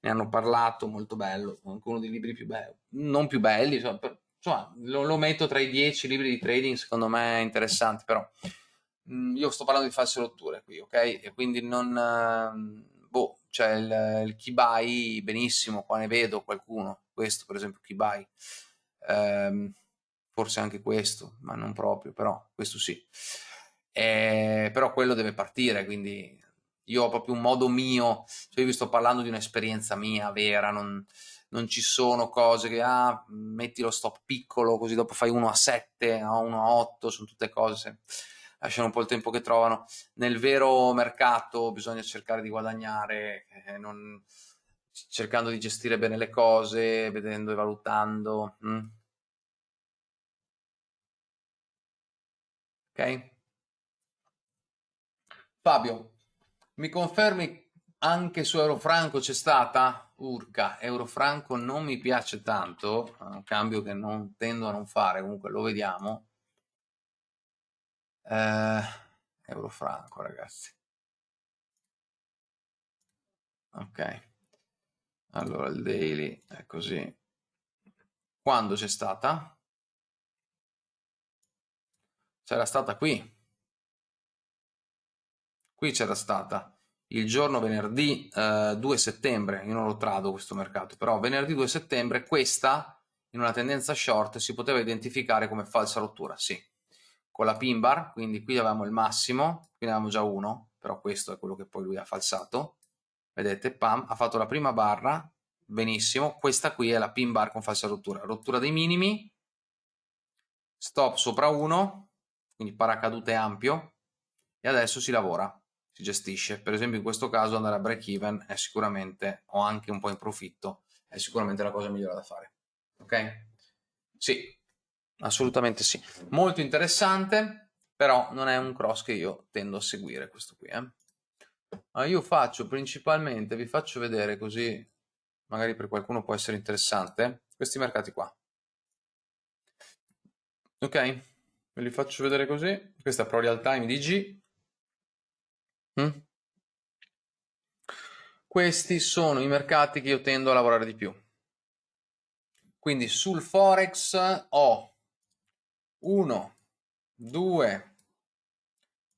S2: Ne hanno parlato, molto bello, anche uno dei libri più belli, non più belli, insomma, per, insomma lo, lo, metto tra i dieci libri di trading, secondo me è interessante, però mh, mm, io sto parlando di false rotture qui, ok? E quindi non... Uh, boh, c'è il, il key buy, benissimo, qua ne vedo qualcuno, questo per esempio key buy. Um, forse anche questo, ma non proprio, però questo sì. Eh, però quello deve partire, quindi io ho proprio un modo mio, cioè io vi sto parlando di un'esperienza mia vera, non, non, ci sono cose che, ah, metti lo stop piccolo, così dopo fai 1 a 7, no? 1 a 8, sono tutte cose, lasciano un po' il tempo che trovano. Nel vero mercato bisogna cercare di guadagnare, eh, non, cercando di gestire bene le cose, vedendo e valutando. Hm? ok? Fabio, mi confermi anche su Eurofranco c'è stata? Urca, Eurofranco non mi piace tanto, è un cambio che non tendo a non fare, comunque lo vediamo. Eh, Eurofranco, ragazzi. Ok. Allora, il daily è così. Quando c'è stata? C'era stata qui. Qui c'era stata il giorno venerdì eh, 2 settembre, io non lo trado questo mercato, però venerdì 2 settembre questa in una tendenza short si poteva identificare come falsa rottura, sì. Con la pin bar, quindi qui avevamo il massimo, qui ne avevamo già uno, però questo è quello che poi lui ha falsato. Vedete, pam, ha fatto la prima barra, benissimo, questa qui è la pin bar con falsa rottura, rottura dei minimi, stop sopra 1, quindi paracadute ampio, e adesso si lavora si gestisce. Per esempio in questo caso andare a break even è sicuramente, o anche un po' in profitto, è sicuramente la cosa migliore da fare. Ok? Sì, assolutamente sì. Molto interessante, però non è un cross che io tendo a seguire questo qui. Eh? Ma io faccio principalmente, vi faccio vedere così, magari per qualcuno può essere interessante, questi mercati qua. Ok? Ve li faccio vedere così. Questa è Pro Real Time DG, Mm? Questi sono i mercati che io tendo a lavorare di più. Quindi sul Forex ho 1, 2,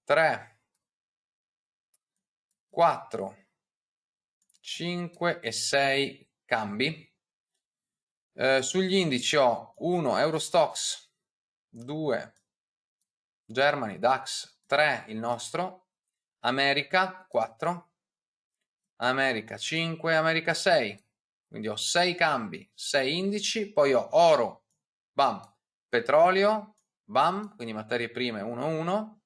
S2: 3, 4, 5 e 6 cambi. Eh, sugli indici ho 1 Eurostox, 2 Germany, DAX, 3 il nostro, America 4, America 5, America 6, quindi ho 6 cambi, 6 indici, poi ho oro, bam, petrolio, bam, quindi materie prime 1, 1,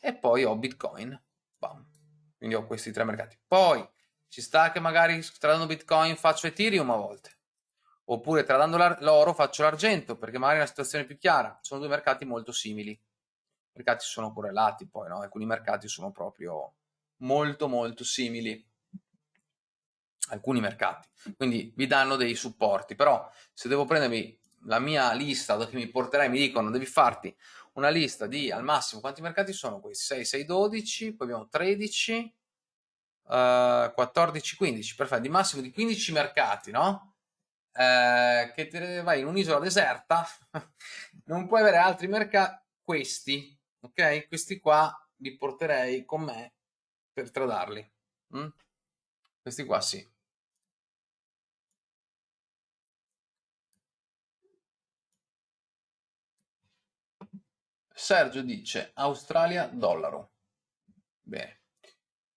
S2: e poi ho bitcoin, bam, quindi ho questi tre mercati. Poi ci sta che magari tradando bitcoin faccio ethereum a volte, oppure tradando l'oro faccio l'argento, perché magari è una situazione più chiara, sono due mercati molto simili mercati sono correlati poi, no? alcuni mercati sono proprio molto molto simili alcuni mercati, quindi vi danno dei supporti, però se devo prendermi la mia lista dove mi porterai, mi dicono devi farti una lista di al massimo quanti mercati sono questi 6, 6, 12, poi abbiamo 13, uh, 14, 15, perfetto, di massimo di 15 mercati, no? Uh, che te vai in un'isola deserta, non puoi avere altri mercati, questi, ok? Questi qua li porterei con me per tradarli. Mm? Questi qua sì. Sergio dice Australia dollaro. Bene,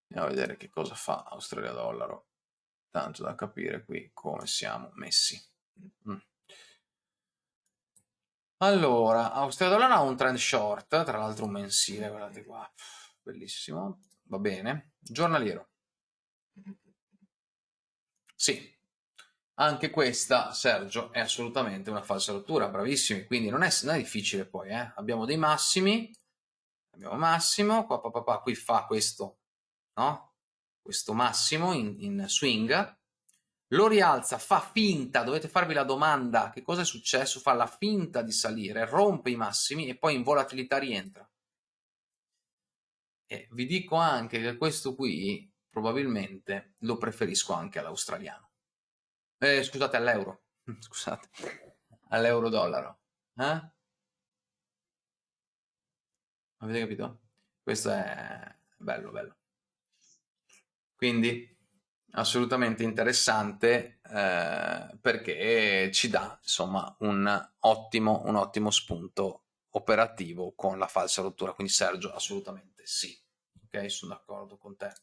S2: andiamo a vedere che cosa fa Australia dollaro. Tanto da capire qui come siamo messi. Mm. Allora, Australia Dollar ha un trend short, tra l'altro un mensile, guardate qua, bellissimo, va bene. Giornaliero. Sì, anche questa, Sergio, è assolutamente una falsa rottura, bravissimi, quindi non è, non è difficile poi, eh? abbiamo dei massimi, abbiamo massimo, qua, qua, qua, qui fa questo, no? Questo massimo in, in swing, lo rialza, fa finta, dovete farvi la domanda che cosa è successo, fa la finta di salire, rompe i massimi e poi in volatilità rientra. E vi dico anche che questo qui probabilmente lo preferisco anche all'australiano. Eh, scusate, all'euro. Scusate, all'euro dollaro. Eh? Avete capito? Questo è bello, bello. Quindi assolutamente interessante eh, perché ci dà insomma un ottimo, un ottimo spunto operativo con la falsa rottura. Quindi Sergio assolutamente sì. Ok? Sono d'accordo con te.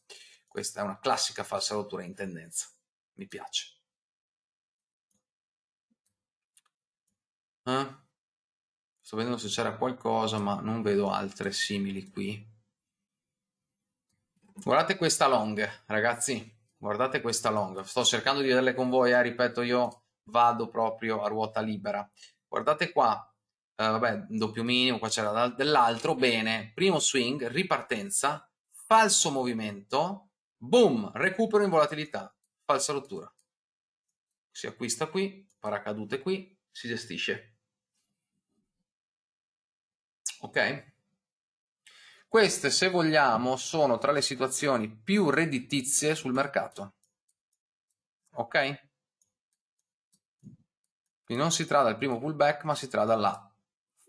S2: Questa è una classica falsa rottura in tendenza. Mi piace. Eh? sto vedendo se c'era qualcosa ma non vedo altre simili qui. Guardate questa long ragazzi guardate questa long, sto cercando di vederle con voi, eh, ripeto io vado proprio a ruota libera, guardate qua, vabbè, doppio minimo, qua c'era dell'altro, bene, primo swing, ripartenza, falso movimento, boom, recupero in volatilità, falsa rottura. Si acquista qui, paracadute qui, si gestisce. Ok? Queste, se vogliamo, sono tra le situazioni più redditizie sul mercato. Ok? Quindi non si tratta del primo pullback, ma si tratta dalla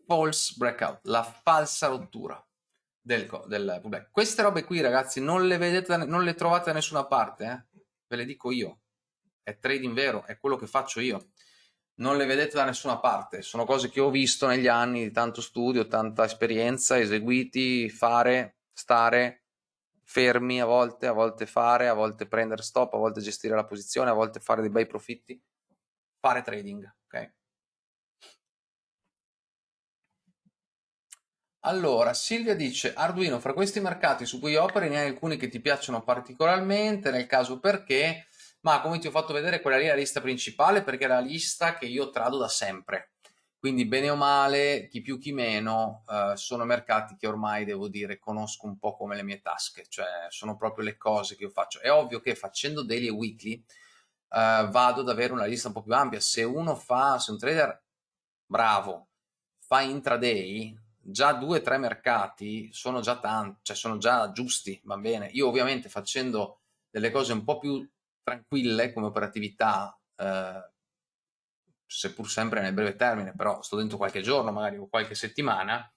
S2: false breakout, la falsa rottura del, del pullback. Queste robe qui, ragazzi, non le vedete, non le trovate da nessuna parte, eh? ve le dico io. È trading vero, è quello che faccio io. Non le vedete da nessuna parte, sono cose che ho visto negli anni di tanto studio, tanta esperienza, eseguiti, fare, stare fermi a volte, a volte fare, a volte prendere stop, a volte gestire la posizione, a volte fare dei bei profitti, fare trading. Allora, Silvia dice, Arduino, fra questi mercati su cui operi ne hai alcuni che ti piacciono particolarmente, nel caso perché, ma come ti ho fatto vedere quella lì è la lista principale perché è la lista che io trado da sempre. Quindi bene o male, chi più chi meno, eh, sono mercati che ormai devo dire conosco un po' come le mie tasche, cioè sono proprio le cose che io faccio. È ovvio che facendo daily e weekly eh, vado ad avere una lista un po' più ampia. Se uno fa, se un trader bravo fa intraday, già due o tre mercati sono già tanti, cioè sono già giusti, va bene. Io ovviamente facendo delle cose un po' più tranquille come operatività, eh, seppur sempre nel breve termine, però sto dentro qualche giorno magari o qualche settimana,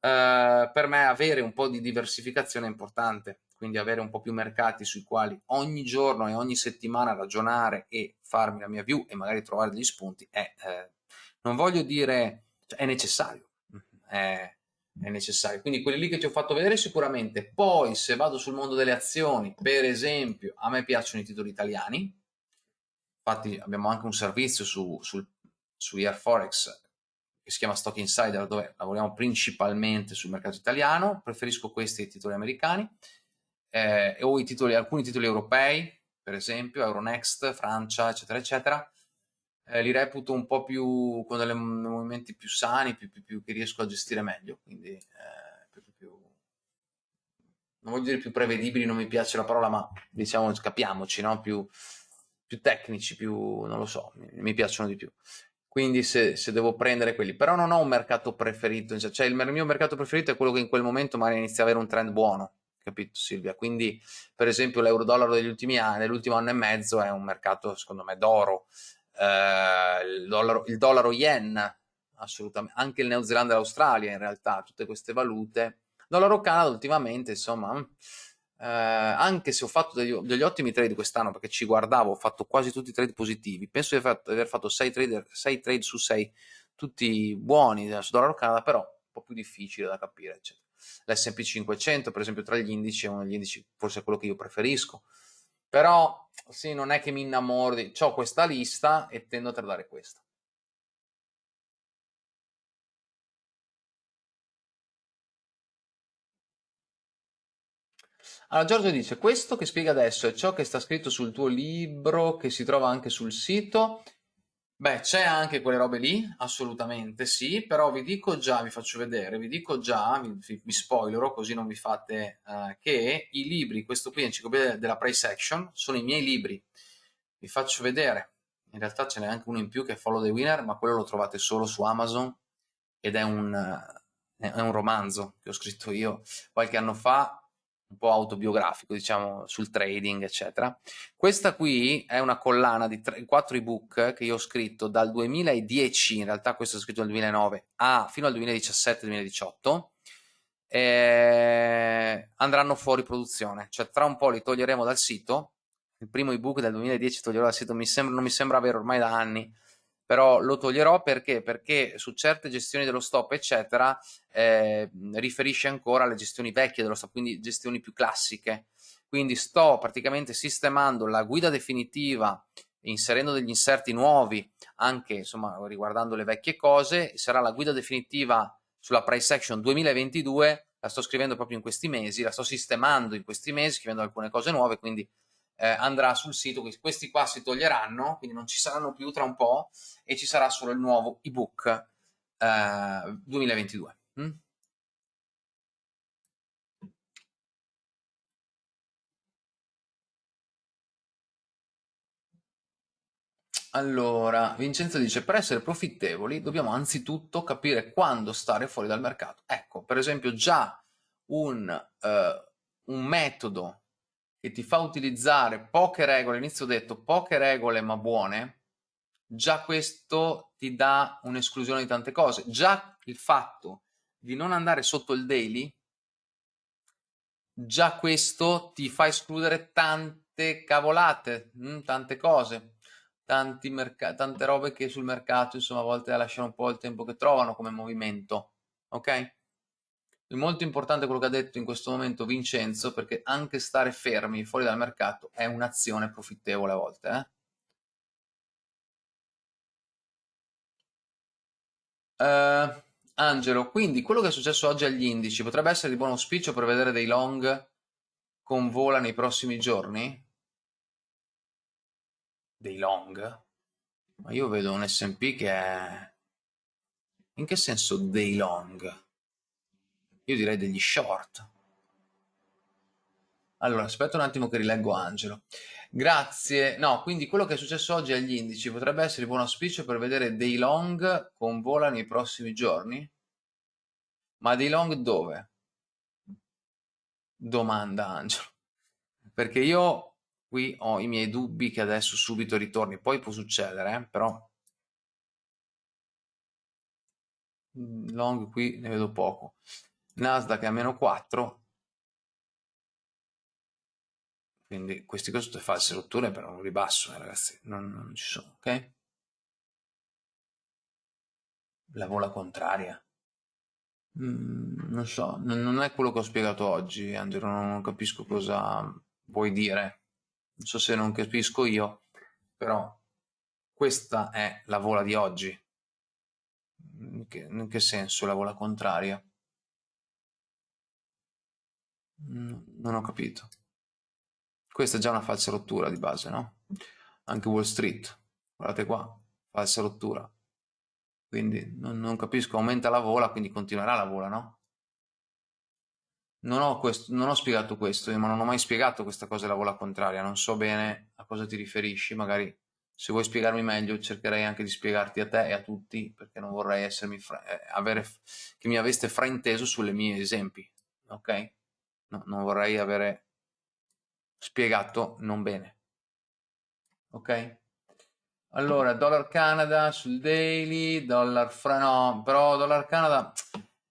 S2: eh, per me avere un po' di diversificazione è importante, quindi avere un po' più mercati sui quali ogni giorno e ogni settimana ragionare e farmi la mia view e magari trovare degli spunti è, eh, non voglio dire, cioè, è necessario, è, è necessario. Quindi quelli lì che ti ho fatto vedere sicuramente. Poi se vado sul mondo delle azioni, per esempio, a me piacciono i titoli italiani. Infatti abbiamo anche un servizio su, sul, su Forex che si chiama Stock Insider dove lavoriamo principalmente sul mercato italiano. Preferisco questi ai titoli americani eh, o titoli, alcuni titoli europei, per esempio Euronext, Francia, eccetera, eccetera eh, li reputo un po' più con dei movimenti più sani, più, più, più, che riesco a gestire meglio, quindi eh, più, non voglio dire più prevedibili, non mi piace la parola, ma diciamo capiamoci, no? più, tecnici, più non lo so, mi, mi piacciono di più. Quindi se, se, devo prendere quelli, però non ho un mercato preferito, cioè il mio mercato preferito è quello che in quel momento magari inizia ad avere un trend buono, capito Silvia? Quindi per esempio l'euro-dollaro degli ultimi anni, dell'ultimo anno e mezzo è un mercato secondo me d'oro, eh, il, dollaro, il dollaro yen, assolutamente, anche il Neozelanda e l'Australia in realtà, tutte queste valute. Dollaro Canada ultimamente, insomma, mm, eh, anche se ho fatto degli, degli ottimi trade quest'anno perché ci guardavo, ho fatto quasi tutti i trade positivi, penso di aver fatto 6 trade, trade su 6, tutti buoni su dollaro Canada, però un po' più difficile da capire, eccetera. L'S&P 500, per esempio, tra gli indici è uno degli indici, forse è quello che io preferisco, però sì, non è che mi innamoro di... Ho questa lista e tendo a tradare questa. Allora Giorgio dice, questo che spiega adesso è ciò che sta scritto sul tuo libro, che si trova anche sul sito, Beh, c'è anche quelle robe lì, assolutamente sì, però vi dico già, vi faccio vedere, vi dico già, vi, vi spoilerò così non vi fate, uh, che i libri, questo qui, Enciclopedia della Price Action, sono i miei libri. Vi faccio vedere, in realtà ce n'è anche uno in più che è Follow the Winner, ma quello lo trovate solo su Amazon ed è un, uh, è un romanzo che ho scritto io qualche anno fa un po' autobiografico, diciamo, sul trading, eccetera. Questa qui è una collana di 3, 4 ebook che io ho scritto dal 2010, in realtà questo è scritto nel 2009, a, fino al 2017-2018, eh, andranno fuori produzione, cioè tra un po' li toglieremo dal sito, il primo ebook del 2010 toglierò dal sito, mi sembra, non mi sembra avere ormai da anni, però lo toglierò perché? Perché su certe gestioni dello stop, eccetera, eh, riferisce ancora alle gestioni vecchie dello stop, quindi gestioni più classiche. Quindi sto praticamente sistemando la guida definitiva, inserendo degli inserti nuovi, anche insomma riguardando le vecchie cose, sarà la guida definitiva sulla price action 2022, la sto scrivendo proprio in questi mesi, la sto sistemando in questi mesi, scrivendo alcune cose nuove, quindi eh, andrà sul sito, questi qua si toglieranno, quindi non ci saranno più tra un po' e ci sarà solo il nuovo ebook eh, 2022. Mm? Allora, Vincenzo dice, per essere profittevoli dobbiamo anzitutto capire quando stare fuori dal mercato. Ecco, per esempio già un, eh, un metodo che ti fa utilizzare poche regole, inizio ho detto poche regole ma buone, già questo ti dà un'esclusione di tante cose. Già il fatto di non andare sotto il daily, già questo ti fa escludere tante cavolate, mm, tante cose tanti tante robe che sul mercato insomma a volte lasciano un po' il tempo che trovano come movimento ok è molto importante quello che ha detto in questo momento Vincenzo perché anche stare fermi fuori dal mercato è un'azione profittevole a volte eh? Uh, Angelo, quindi quello che è successo oggi agli indici potrebbe essere di buon auspicio per vedere dei long con vola nei prossimi giorni? dei long, ma io vedo un S&P che è... In che senso dei long? Io direi degli short. Allora, aspetta un attimo che rileggo Angelo. Grazie. No, quindi quello che è successo oggi agli indici potrebbe essere buon auspicio per vedere dei long con vola nei prossimi giorni? Ma dei long dove? Domanda Angelo. Perché io qui ho i miei dubbi che adesso subito ritorni, poi può succedere, eh? però long qui ne vedo poco. Nasdaq è a meno 4, quindi questi qua sono false rotture per un ribasso, eh, ragazzi, non, non ci sono, ok? La vola contraria. Mm, non so, non, non, è quello che ho spiegato oggi, Angelo, non capisco cosa vuoi dire non so se non capisco io, però questa è la vola di oggi. In che, in che senso la vola contraria? Non ho capito. Questa è già una falsa rottura di base, no? Anche Wall Street, guardate qua, falsa rottura. Quindi non, non capisco, aumenta la vola, quindi continuerà la vola, no? Non ho, questo, non ho spiegato questo, ma non ho mai spiegato questa cosa della vola contraria, non so bene a cosa ti riferisci, magari se vuoi spiegarmi meglio cercherei anche di spiegarti a te e a tutti, perché non vorrei essermi eh, avere, che mi aveste frainteso sulle mie esempi, ok? No, non vorrei avere spiegato non bene, ok? Allora, dollar Canada sul daily, dollar fra no, però dollar Canada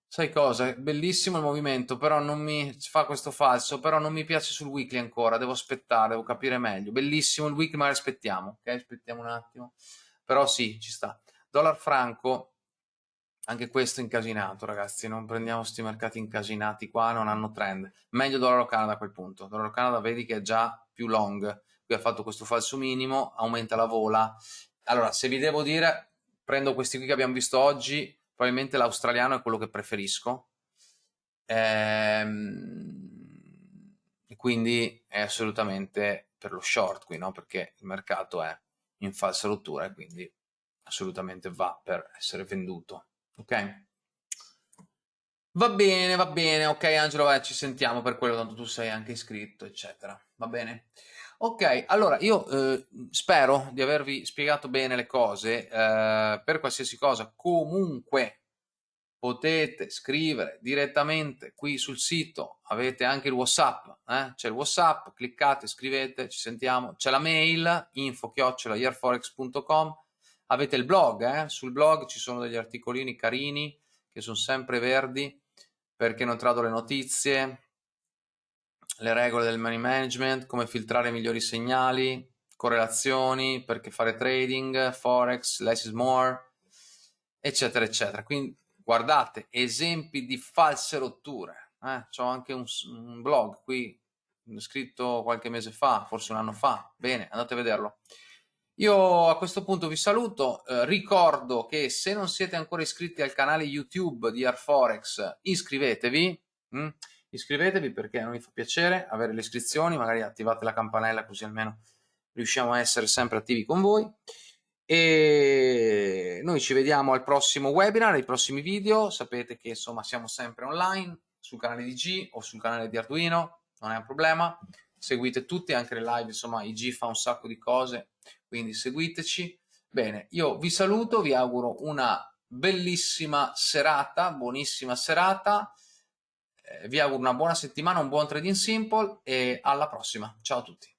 S2: Sai cosa? Bellissimo il movimento, però non mi fa questo falso, però non mi piace sul weekly ancora, devo aspettare, devo capire meglio. Bellissimo il weekly, ma aspettiamo, ok? Aspettiamo un attimo. Però sì, ci sta. Dollar franco, anche questo incasinato, ragazzi, non prendiamo questi mercati incasinati qua, non hanno trend. Meglio dollaro Canada a quel punto. Dollaro Canada vedi che è già più long, qui ha fatto questo falso minimo, aumenta la vola. Allora, se vi devo dire, prendo questi qui che abbiamo visto oggi, probabilmente l'australiano è quello che preferisco ehm, quindi è assolutamente per lo short qui no? perché il mercato è in falsa rottura e quindi assolutamente va per essere venduto ok. Va bene va bene. Ok Angelo vai, ci sentiamo per quello tanto tu sei anche iscritto eccetera. Va bene. Ok, allora io eh, spero di avervi spiegato bene le cose, eh, per qualsiasi cosa. Comunque potete scrivere direttamente qui sul sito, avete anche il whatsapp, eh? c'è il whatsapp, cliccate, scrivete, ci sentiamo, c'è la mail info-yearforex.com, avete il blog, eh? sul blog ci sono degli articolini carini che sono sempre verdi perché non trado le notizie, le regole del money management, come filtrare migliori segnali, correlazioni, perché fare trading, forex, less is more, eccetera, eccetera. Quindi guardate, esempi di false rotture. Eh? C'ho anche un, un blog qui, scritto qualche mese fa, forse un anno fa. Bene, andate a vederlo. Io a questo punto vi saluto, eh, ricordo che se non siete ancora iscritti al canale YouTube di Arforex, iscrivetevi. Hm? iscrivetevi perché a noi fa piacere avere le iscrizioni, magari attivate la campanella così almeno riusciamo a essere sempre attivi con voi. e noi ci vediamo al prossimo webinar, ai prossimi video, sapete che insomma siamo sempre online sul canale di G o sul canale di Arduino, non è un problema, seguite tutti, anche le live, insomma IG fa un sacco di cose, quindi seguiteci. Bene, io vi saluto, vi auguro una bellissima serata, buonissima serata, eh, vi auguro una buona settimana, un buon trading simple e alla prossima. Ciao a tutti.